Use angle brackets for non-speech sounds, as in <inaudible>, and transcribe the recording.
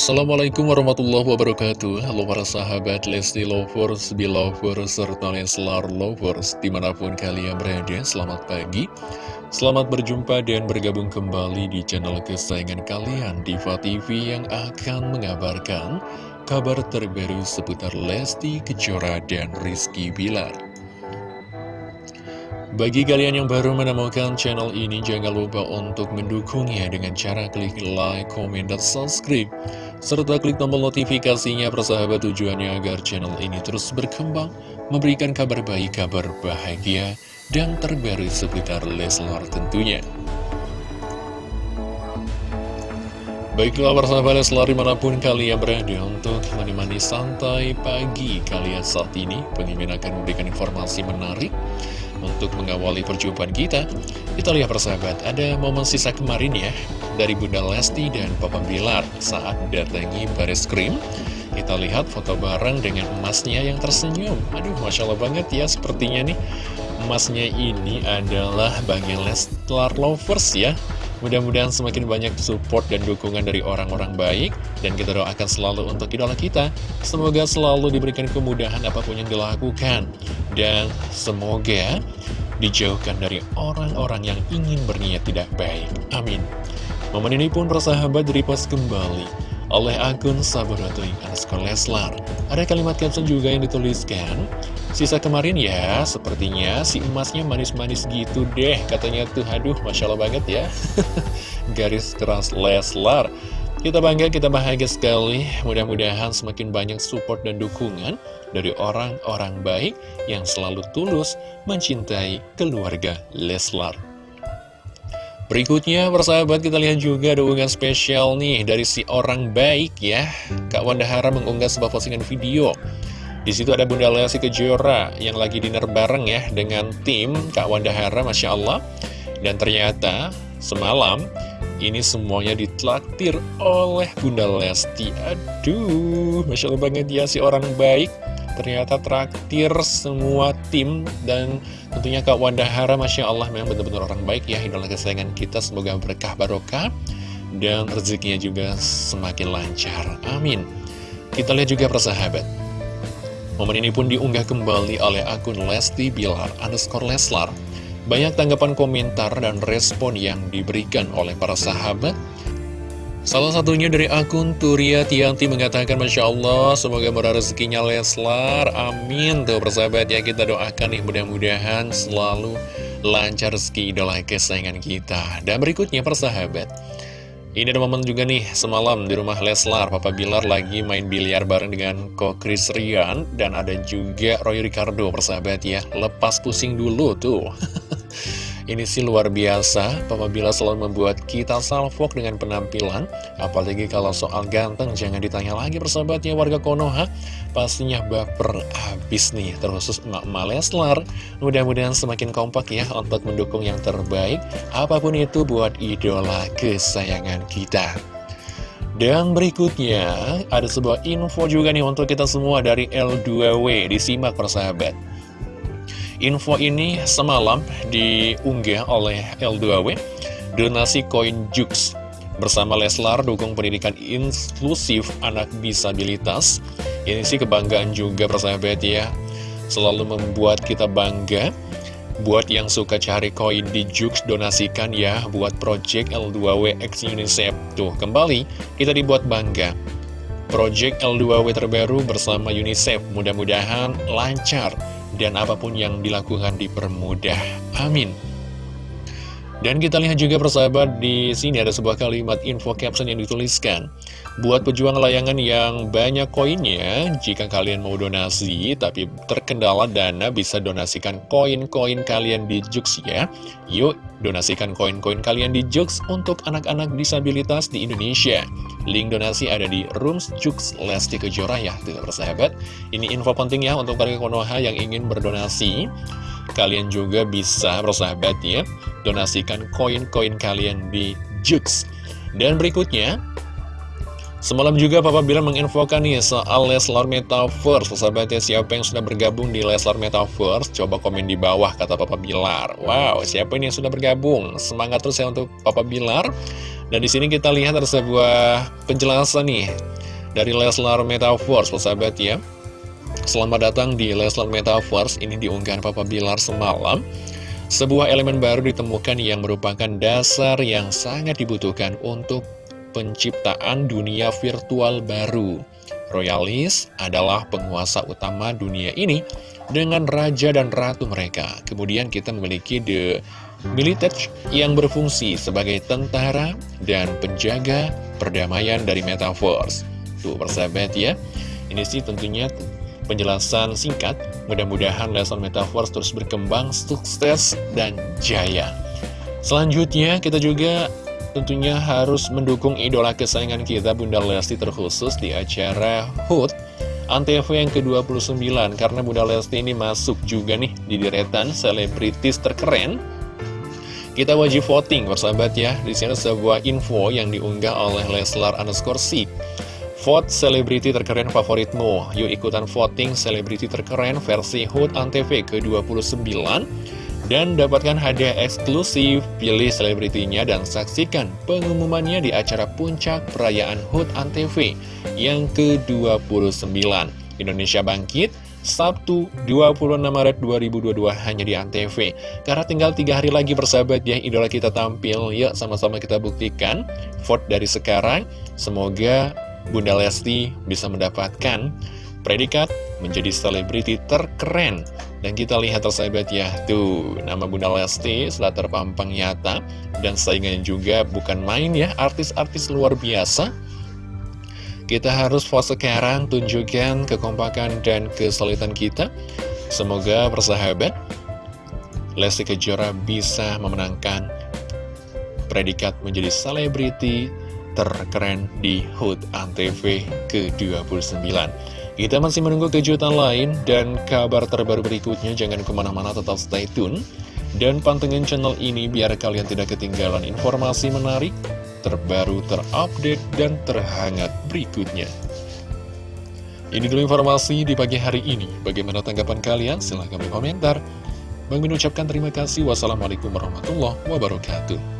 Assalamualaikum warahmatullahi wabarakatuh. Halo para sahabat Lesti Lovers, Belovers, serta Leslar Lovers Di mana pun kalian berada, selamat pagi. Selamat berjumpa dan bergabung kembali di channel kesayangan kalian Diva TV yang akan mengabarkan Kabar terbaru seputar Lesti Kejora dan Rizky Bilar. Bagi kalian yang baru menemukan channel ini, jangan lupa untuk mendukungnya dengan cara klik like, comment, dan subscribe. Serta klik tombol notifikasinya persahabat tujuannya agar channel ini terus berkembang, memberikan kabar baik, kabar bahagia, dan terbaru seputar Leslar tentunya. Baiklah persahabat Leslar di mana pun kalian berada untuk menemani santai pagi kalian saat ini Pemimpin akan memberikan informasi menarik untuk mengawali perjumpaan kita, kita lihat persahabat, ada momen sisa kemarin ya, dari Bunda Lesti dan Papa Bilar saat datangi baris krim. Kita lihat foto bareng dengan emasnya yang tersenyum. Aduh, Masya Allah banget ya sepertinya nih. Emasnya ini adalah bagian Leslar Lovers ya. Mudah-mudahan semakin banyak support dan dukungan dari orang-orang baik Dan kita doakan selalu untuk idola kita Semoga selalu diberikan kemudahan apa pun yang dilakukan Dan semoga dijauhkan dari orang-orang yang ingin berniat tidak baik Amin Momen ini pun persahabat direpost kembali oleh akun Sabaratoy underscore Leslar. Ada kalimat caption juga yang dituliskan, Sisa kemarin ya, sepertinya si emasnya manis-manis gitu deh, katanya tuh, aduh, Masya Allah banget ya. <laughs> Garis keras Leslar. Kita bangga, kita bahagia sekali. Mudah-mudahan semakin banyak support dan dukungan dari orang-orang baik yang selalu tulus mencintai keluarga Leslar. Berikutnya, persahabat, kita lihat juga ada unggahan spesial nih dari si orang baik ya. Kak Wanda Hara mengunggah sebuah postingan video. Di situ ada Bunda Lesti Kejora yang lagi dinner bareng ya dengan tim Kak Wanda Hara, Masya Allah. Dan ternyata semalam ini semuanya ditraktir oleh Bunda Lesti. Aduh, Masya Allah banget ya si orang baik ternyata traktir semua tim dan tentunya Kak Wanda Hara Masya Allah memang benar-benar orang baik ya idola kesayangan kita. Semoga berkah barokah dan rezekinya juga semakin lancar. Amin. Kita lihat juga persahabat. Momen ini pun diunggah kembali oleh akun Lesti Bilar underscore Leslar. Banyak tanggapan komentar dan respon yang diberikan oleh para sahabat Salah satunya dari akun Turia Tianti mengatakan Masya Allah semoga murah rezekinya Leslar Amin. Tuh persahabat ya kita doakan nih mudah-mudahan selalu lancar rezeki idola kesayangan kita. Dan berikutnya persahabat ini ada momen juga nih semalam di rumah Leslar Papa Bilar lagi main biliar bareng dengan Ko Chris Rian Dan ada juga Roy Ricardo persahabat ya. Lepas pusing dulu tuh <laughs> Ini sih luar biasa, Papa Bila selalu membuat kita salfok dengan penampilan. Apalagi kalau soal ganteng, jangan ditanya lagi persahabatnya warga Konoha. Pastinya baper abis nih, terkhusus emak-emak Leslar. Mudah-mudahan semakin kompak ya untuk mendukung yang terbaik. Apa pun itu buat idola kesayangan kita. Dan berikutnya, ada sebuah info juga nih untuk kita semua dari L2W, disimak persahabat. Info ini semalam diunggah oleh L2W Donasi koin Jux. Bersama Leslar dukung pendidikan inklusif anak disabilitas. Ini sih kebanggaan juga persahabat ya. Selalu membuat kita bangga. Buat yang suka cari koin di Jux donasikan ya Buat project L2W X UNICEF. Tuh kembali kita dibuat bangga. Project L2W terbaru bersama UNICEF. Mudah-mudahan lancar dan apa pun yang dilakukan dipermudah. Amin. Dan kita lihat juga persahabat di sini ada sebuah kalimat info caption yang dituliskan. Buat pejuang layangan yang banyak koinnya, jika kalian mau donasi tapi terkendala dana bisa donasikan koin-koin kalian di Jux ya. Yuk donasikan koin-koin kalian di Jux untuk anak-anak disabilitas di Indonesia. Link donasi ada di Rooms Jux Lesti Kejora ya, tidak persahabat. Ini info penting ya untuk para Konoha yang ingin berdonasi. Kalian juga bisa persahabat ya, donasikan koin-koin kalian di Jux. Dan berikutnya, Semalam juga Papa bilang menginfokan nih soal Leslar Metaverse. Sahabatnya siapa yang sudah bergabung di Leslar Metaverse? Coba komen di bawah kata Papa Bilar. Wow siapa ini yang sudah bergabung? Semangat terus ya untuk Papa Bilar. Dan di sini kita lihat ada sebuah penjelasan nih dari Leslar Metaverse, persahabat ya. Selamat datang di Leslar Metaverse, ini diunggah Papa Bilar semalam. Sebuah elemen baru ditemukan yang merupakan dasar yang sangat dibutuhkan untuk penciptaan dunia virtual baru. Royalis adalah penguasa utama dunia ini dengan raja dan ratu mereka. Kemudian kita memiliki The Militage yang berfungsi sebagai tentara dan penjaga perdamaian dari Metaverse. Tuh persahabat ya, ini sih tentunya penjelasan singkat. Mudah-mudahan lesson Metaverse terus berkembang, sukses, dan jaya. Selanjutnya kita juga tentunya harus mendukung idola kesayangan kita Bunda Lesti terkhusus di acara HUT Antv yang ke-29 karena Bunda Lesti ini masuk juga nih di deretan selebritis terkeren kita wajib voting persahabat ya di sini sebuah info yang diunggah oleh Leslar underscore Vote selebriti terkeren favoritmu Yuk ikutan voting selebriti terkeren versi HUT Antv ke-29 dan dapatkan hadiah eksklusif, pilih selebritinya dan saksikan pengumumannya di acara puncak perayaan HUT ANTV yang ke-29. Indonesia Bangkit, Sabtu 26 Maret 2022 hanya di ANTV. Karena tinggal tiga hari lagi bersahabat ya, idola kita tampil. Yuk sama-sama kita buktikan, vote dari sekarang. Semoga Bunda Lesti bisa mendapatkan predikat menjadi selebriti terkeren. Dan kita lihat tersahabat ya, tuh nama Bunda Lesti setelah terpampang nyata. Dan saingannya juga bukan main ya, artis-artis luar biasa. Kita harus fokus sekarang, tunjukkan kekompakan dan kesulitan kita. Semoga persahabat, Lesti Kejora bisa memenangkan predikat menjadi selebriti terkeren di HUT ANTV ke-29. Kita masih menunggu kejutan lain dan kabar terbaru berikutnya. Jangan ke mana-mana, tetap stay tune. Dan pantengin channel ini biar kalian tidak ketinggalan informasi menarik, terbaru, terupdate, dan terhangat berikutnya. Ini dulu informasi di pagi hari ini. Bagaimana tanggapan kalian? Silahkan berkomentar. Bang Min ucapkan terima kasih. Wassalamualaikum warahmatullahi wabarakatuh.